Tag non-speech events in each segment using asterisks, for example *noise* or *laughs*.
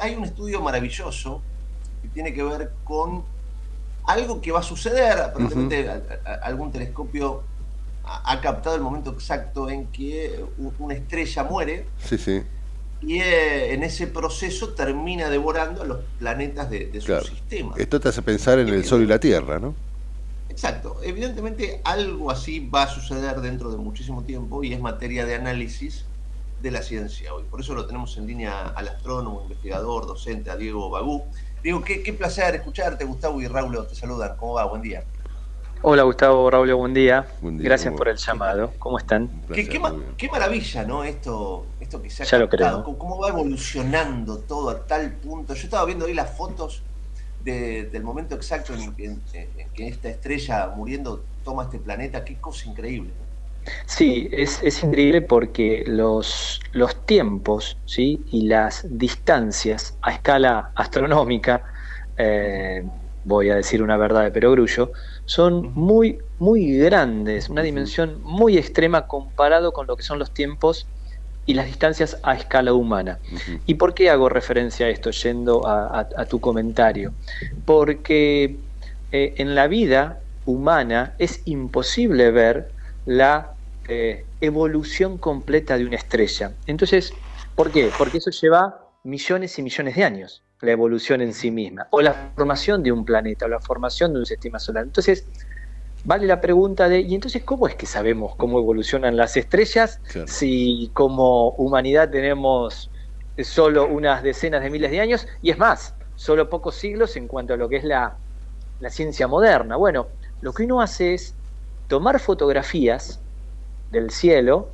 hay un estudio maravilloso que tiene que ver con algo que va a suceder, aparentemente algún telescopio ha, captado el momento exacto en que una estrella muere. Sí, sí. Y eh, en ese proceso termina devorando a los planetas de, su sistema. Esto te hace pensar en el Sol y la Tierra, ¿no? Exacto. Evidentemente algo así va a suceder dentro de muchísimo tiempo y es materia de análisis de la ciencia hoy. Por eso lo tenemos en línea al astrónomo, investigador, docente, a Diego Bagú. Diego, qué, qué placer escucharte, Gustavo y Raúl te saludan. ¿Cómo va? Buen día. Hola Gustavo, Raúl, buen día. Gracias por el llamado. ¿Cómo están? qué, maravilla, ¿no? Esto, esto que se ha ya lo. Cómo, va evolucionando todo a tal punto. Yo estaba viendo ahí las fotos del momento exacto en, que esta estrella muriendo toma este planeta. Qué cosa increíble. Sí, es, increíble porque los, los tiempos ¿sí? y las distancias a escala astronómica, eh, voy a decir una verdad de perogrullo, son muy, muy grandes, una dimensión muy extrema comparado con lo que son los tiempos y las distancias a escala humana. ¿Y por qué hago referencia a esto, yendo a, tu comentario? Porque eh, en la vida humana es imposible ver la eh, evolución completa de una estrella. Entonces, ¿por qué? Porque eso lleva millones y millones de años la evolución en sí misma, o la formación de un planeta, o la formación de un sistema solar. Entonces, vale la pregunta de, ¿y entonces cómo es que sabemos cómo evolucionan las estrellas si como humanidad tenemos solo unas decenas de miles de años? Y es más, solo pocos siglos en cuanto a lo que es la, la ciencia moderna. Bueno, lo que uno hace es tomar fotografías del cielo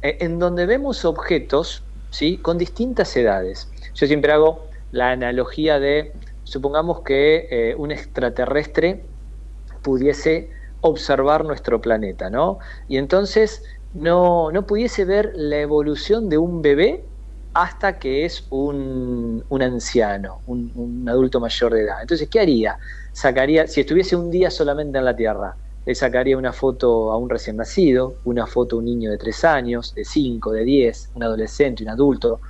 eh, en donde vemos objetos ¿sí? con distintas edades. Yo siempre hago la analogía de, supongamos que eh, un extraterrestre pudiese observar nuestro planeta, ¿no? Y entonces no, no pudiese ver la evolución de un bebé hasta que es un, anciano, un, un, adulto mayor de edad. Entonces, ¿qué haría? Sacaría, si estuviese un día solamente en la Tierra, le sacaría una foto a un recién nacido, una foto a un niño de 3 años, de 5, de 10, un adolescente, un adulto,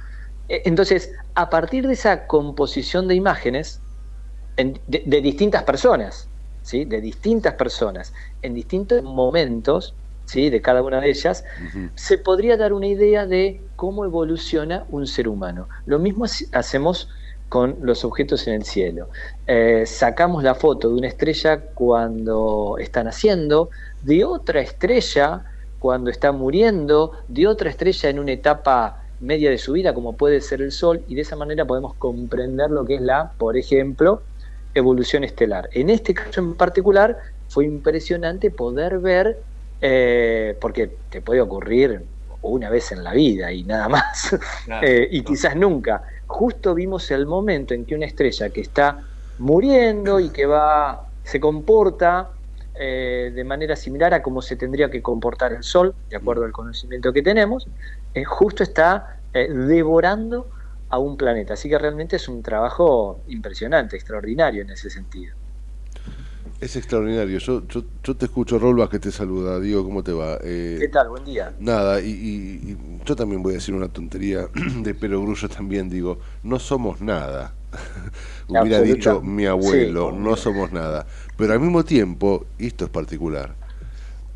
e, entonces, a partir de esa composición de imágenes, de, distintas personas, ¿sí? de distintas personas, en distintos momentos ¿sí? de cada una de ellas, se podría dar una idea de cómo evoluciona un ser humano. Lo mismo hacemos con los objetos en el cielo. Eh, sacamos la foto de una estrella cuando está naciendo, de otra estrella cuando está muriendo, de otra estrella en una etapa media de su vida, como puede ser el Sol, y de esa manera podemos comprender lo que es la, por ejemplo, evolución estelar. En este caso en particular fue impresionante poder ver, eh, porque te puede ocurrir una vez en la vida y nada más, *laughs* eh, y quizás nunca. Justo vimos el momento en que una estrella que está muriendo y que va, se comporta eh, de manera similar a cómo se tendría que comportar el Sol, de acuerdo al conocimiento que tenemos, eh, justo está eh, devorando a un planeta. Así que realmente es un trabajo impresionante, extraordinario en ese sentido. Es extraordinario. Yo, yo, te escucho, Rolva, que te saluda. Digo, ¿cómo te va? ¿Qué tal? Buen día. Nada, y, yo también voy a decir una tontería *clears throat* de perogrullo también. Digo, no somos nada. *laughs* Hubiera dicho mi abuelo, no somos nada. Pero al mismo tiempo, y esto es particular,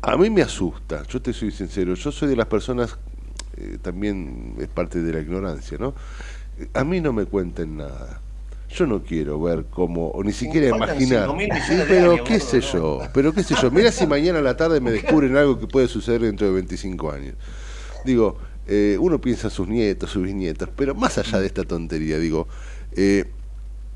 a mí me asusta, yo te soy sincero, yo soy de las personas, eh, también es parte de la ignorancia, ¿no? A mí no me cuenten nada. Yo no quiero ver cómo, o ni siquiera imaginar. pero qué sé yo, pero qué sé yo. Mira si mañana a la tarde me descubren algo que puede suceder dentro de 25 años. Digo, eh, uno piensa en sus nietos, sus bisnietos, pero más allá de esta tontería, digo, eh,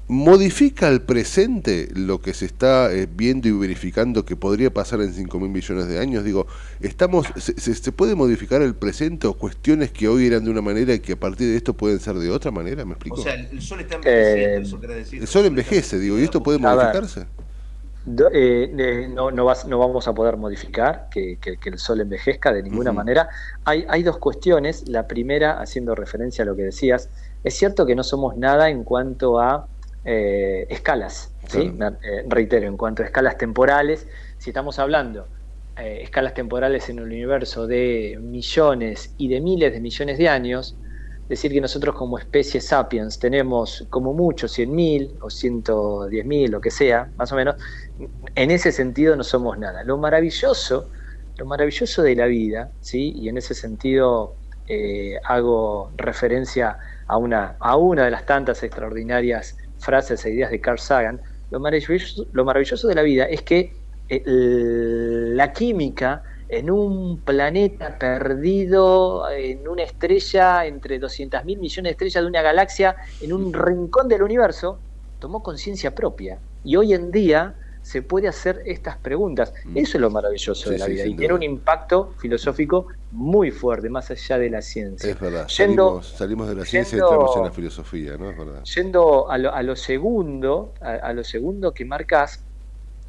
modifica el presente lo que se está eh, viendo y verificando que podría pasar en 5 mil millones de años? Digo, estamos se, se, puede modificar el presente o cuestiones que hoy eran de una manera y que a partir de esto pueden ser de otra manera? ¿Me explico? O sea, el sol está envejeciendo, eso quiere decir. El sol envejece, digo, ¿y esto puede modificarse? Eh, no, no, no, vamos a poder modificar que, que, el sol envejezca de ninguna manera. Hay, hay dos cuestiones. La primera, haciendo referencia a lo que decías, es cierto que no somos nada en cuanto a eh, escalas, ¿sí? Eh, reitero, en cuanto a escalas temporales, si estamos hablando eh, escalas temporales en el universo de millones y de miles de millones de años, decir que nosotros como especie sapiens tenemos como mucho 100.000 o 110.000, lo que sea, más o menos, en ese sentido no somos nada. Lo maravilloso, lo maravilloso de la vida, ¿sí? y en ese sentido eh, hago referencia a una, a una de las tantas extraordinarias frases e ideas de Carl Sagan, lo maravilloso, lo maravilloso de la vida es que eh, la química en un planeta perdido, en una estrella, entre 200 mil millones de estrellas de una galaxia, en un rincón del universo, tomó conciencia propia. Y hoy en día se puede hacer estas preguntas. Mm. Eso es lo maravilloso de la vida y tiene un impacto filosófico muy fuerte, más allá de la ciencia. Es verdad, salimos, de la ciencia y entramos en la filosofía, ¿no? Es verdad. Yendo a lo, segundo, a, lo segundo que marcas,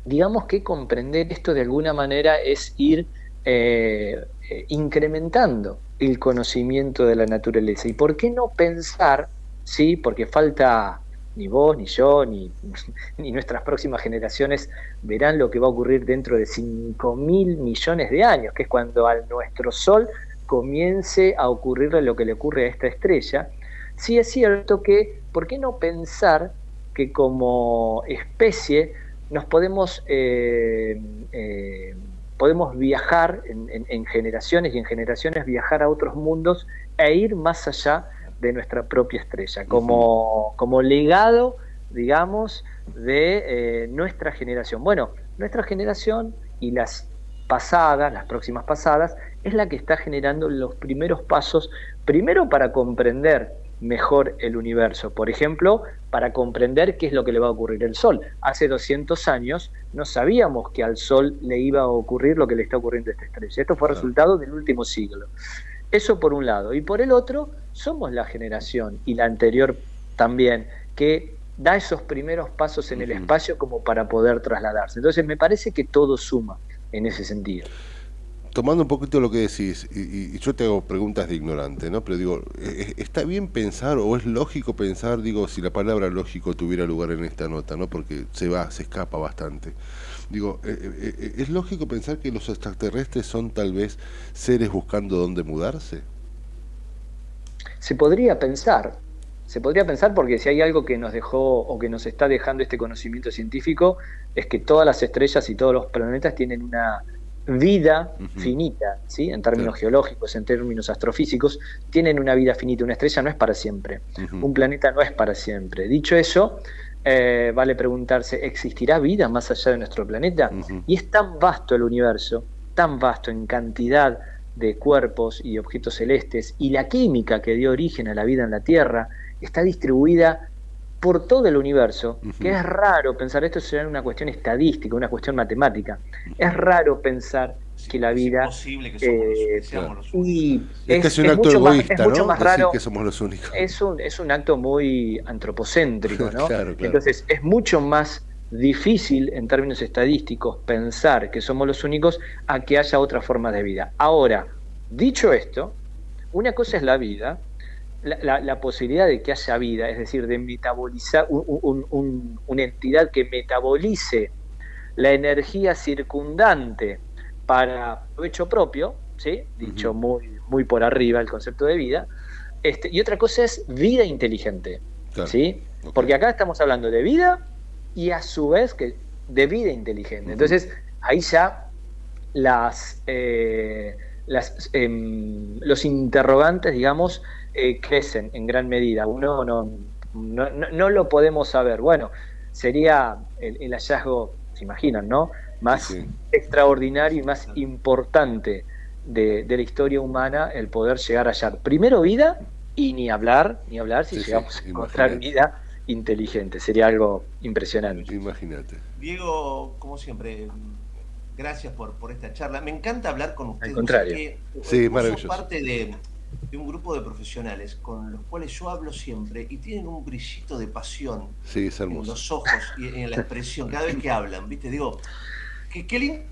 digamos que comprender esto de alguna manera es ir eh, eh, incrementando el conocimiento de la naturaleza. ¿Y por qué no pensar, sí, porque falta ni vos, ni yo, ni, *laughs* ni, nuestras próximas generaciones verán lo que va a ocurrir dentro de 5 mil millones de años, que es cuando a nuestro Sol comience a ocurrirle lo que le ocurre a esta estrella. Sí es cierto que, ¿por qué no pensar que como especie nos podemos, eh, eh, podemos viajar en generaciones y en generaciones viajar a otros mundos e ir más allá de nuestra propia estrella, como, como legado, digamos, de eh, nuestra generación. Bueno, nuestra generación y las pasadas, las próximas pasadas, es la que está generando los primeros pasos, primero para comprender mejor el universo. Por ejemplo, para comprender qué es lo que le va a ocurrir al Sol. Hace 200 años no sabíamos que al Sol le iba a ocurrir lo que le está ocurriendo a esta estrella. Esto fue resultado del último siglo. Eso por un lado. Y por el otro, somos la generación, y la anterior también, que da esos primeros pasos en el espacio como para poder trasladarse. Entonces me parece que todo suma en ese sentido. Tomando un poquito lo que decís, y, yo te hago preguntas de ignorante, ¿no? Pero digo, ¿e, e, ¿está bien pensar o es lógico pensar, digo, si la palabra lógico tuviera lugar en esta nota, ¿no? Porque se va, se escapa bastante. Digo, ¿e, ¿es lógico pensar que los extraterrestres son tal vez seres buscando dónde mudarse? Se podría pensar, se podría pensar porque si hay algo que nos dejó o que nos está dejando este conocimiento científico es que todas las estrellas y todos los planetas tienen una vida finita, ¿sí? en términos geológicos, en términos astrofísicos, tienen una vida finita. Una estrella no es para siempre, un planeta no es para siempre. Dicho eso, eh, vale preguntarse, ¿existirá vida más allá de nuestro planeta? Y es tan vasto el universo, tan vasto en cantidad de cuerpos y objetos celestes, y la química que dio origen a la vida en la Tierra está distribuida por todo el universo, que es raro pensar, esto será una cuestión estadística, una cuestión matemática, es raro pensar que la vida... Es posible que, eh, seamos los únicos. es, es, un acto egoísta, mucho más raro, que somos los únicos. Es un, es un acto muy antropocéntrico, ¿no? *laughs* Entonces es mucho más difícil en términos estadísticos pensar que somos los únicos a que haya otra forma de vida. Ahora, dicho esto, una cosa es la vida, la, posibilidad de que haya vida, es decir, de metabolizar una entidad que metabolice la energía circundante para provecho propio, ¿sí? dicho muy, muy por arriba el concepto de vida, este, y otra cosa es vida inteligente, ¿sí? porque acá estamos hablando de vida y a su vez que de vida inteligente. Entonces, ahí ya las, eh, las em, los interrogantes, digamos, eh, crecen en gran medida. Uno no, no, lo podemos saber. Bueno, sería el, hallazgo, se imaginan, ¿no? Más extraordinario y más importante de, la historia humana el poder llegar a hallar primero vida y ni hablar, ni hablar si llegamos a encontrar vida inteligente. Sería algo impresionante. Imagínate. Diego, como siempre, gracias por, por esta charla. Me encanta hablar con ustedes. Al contrario. sí, maravilloso. parte de, un grupo de profesionales con los cuales yo hablo siempre y tienen un brillito de pasión sí, en los ojos y en la expresión cada vez que hablan. ¿Viste? Digo, qué, lindo.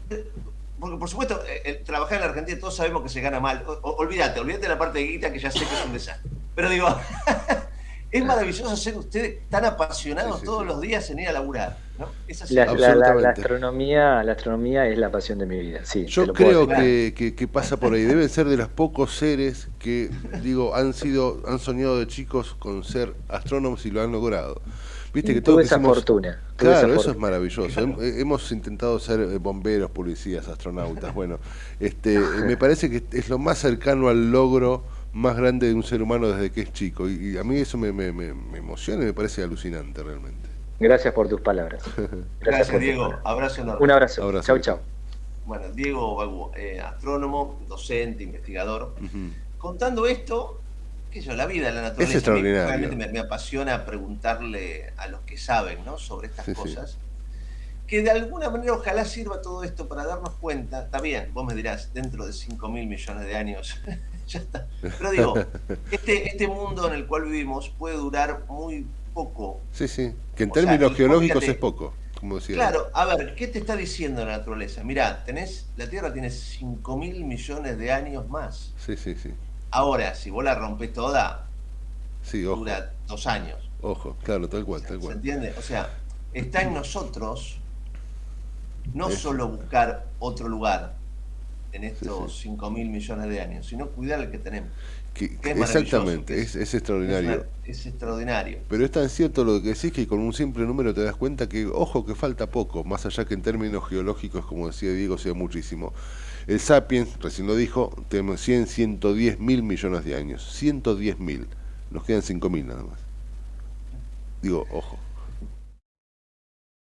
Porque, por supuesto, eh, eh, trabajar en la Argentina todos sabemos que se gana mal. olvídate, olvídate de la parte de guita que ya sé que es un desastre. Pero digo. *laughs* es maravilloso ser usted tan apasionado todos los días en ir a laburar. ¿no? la, astronomía, la astronomía es la pasión de mi vida. Sí, Yo creo que, que, pasa por ahí. Deben ser de los pocos seres que, digo, han sido, han soñado de chicos con ser astrónomos y lo han logrado. Viste que todo esa fortuna. Claro, eso es maravilloso. Hemos intentado ser eh, bomberos, policías, astronautas. Bueno, este, *laughs* me parece que es lo más cercano al logro más grande de un ser humano desde que es chico. Y, a mí eso me, me, me, emociona y me parece alucinante realmente. Gracias por tus palabras. *laughs* Gracias, Diego. Abrazo enorme. Un abrazo. Chau, chau. Bueno, Diego, eh, astrónomo, docente, investigador. Contando esto, que yo, la vida, la naturaleza. Es extraordinario. Realmente me, apasiona preguntarle a los que saben ¿no? sobre estas cosas. Que de alguna manera ojalá sirva todo esto para darnos cuenta. Está bien, vos me dirás, dentro de 5 mil millones de años *laughs* *laughs* ya está. Pero digo, este, este mundo en el cual vivimos puede durar muy poco. Sí, sí, que en términos geológicos es poco. Como decía claro, a ver, ¿qué te está diciendo la naturaleza? Mirá, tenés, la Tierra tiene 5 mil millones de años más. Sí, sí, sí. Ahora, si vos la rompes toda, sí, dura dos años. Ojo, claro, tal cual, tal cual. ¿Se entiende? O sea, está en nosotros no solo buscar otro lugar, en estos 5 mil millones de años, sino cuidar el que tenemos. exactamente, es, extraordinario. Es, extraordinario. Pero es tan cierto lo que decís que con un simple número te das cuenta que, ojo, que falta poco, más allá que en términos geológicos, como decía Diego, sea muchísimo. El Sapiens, recién lo dijo, tenemos 100, 110 mil millones de años. 110 mil. Nos quedan 5 mil nada más. Digo, ojo.